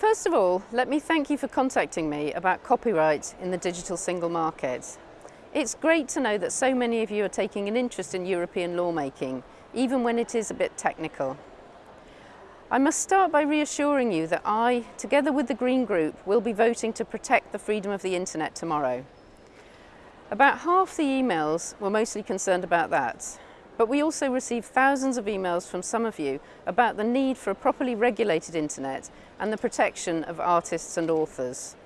First of all, let me thank you for contacting me about copyright in the digital single market. It's great to know that so many of you are taking an interest in European lawmaking, even when it is a bit technical. I must start by reassuring you that I, together with the Green Group, will be voting to protect the freedom of the internet tomorrow. About half the emails were mostly concerned about that, but we also receive thousands of emails from some of you about the need for a properly regulated internet and the protection of artists and authors.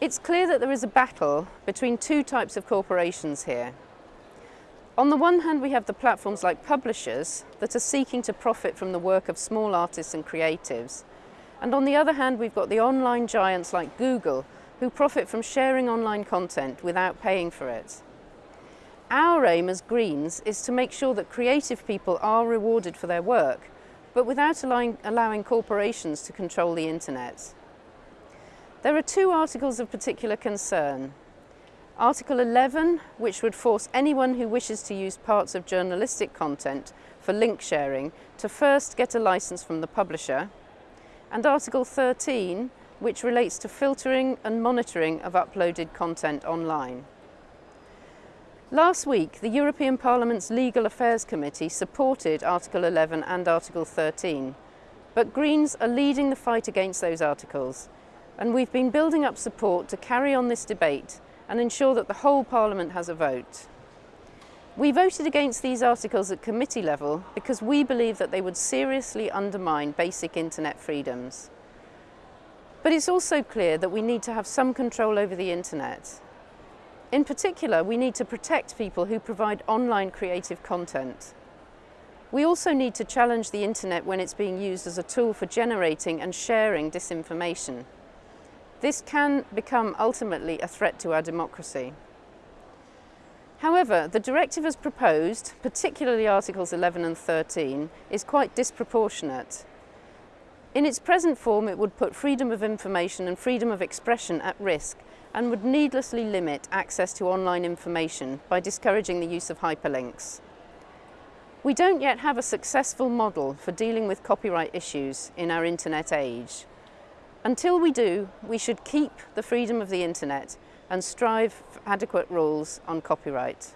It's clear that there is a battle between two types of corporations here. On the one hand, we have the platforms like publishers that are seeking to profit from the work of small artists and creatives. And on the other hand, we've got the online giants like Google who profit from sharing online content without paying for it. Our aim as Greens is to make sure that creative people are rewarded for their work, but without allowing, allowing corporations to control the internet. There are two articles of particular concern. Article 11, which would force anyone who wishes to use parts of journalistic content for link sharing to first get a license from the publisher, and Article 13, which relates to filtering and monitoring of uploaded content online. Last week, the European Parliament's Legal Affairs Committee supported Article 11 and Article 13, but Greens are leading the fight against those articles, and we've been building up support to carry on this debate and ensure that the whole Parliament has a vote. We voted against these articles at committee level because we believe that they would seriously undermine basic internet freedoms. But it's also clear that we need to have some control over the internet. In particular, we need to protect people who provide online creative content. We also need to challenge the internet when it's being used as a tool for generating and sharing disinformation. This can become ultimately a threat to our democracy. However, the directive as proposed, particularly Articles 11 and 13, is quite disproportionate. In its present form, it would put freedom of information and freedom of expression at risk and would needlessly limit access to online information by discouraging the use of hyperlinks. We don't yet have a successful model for dealing with copyright issues in our internet age. Until we do, we should keep the freedom of the internet and strive for adequate rules on copyright.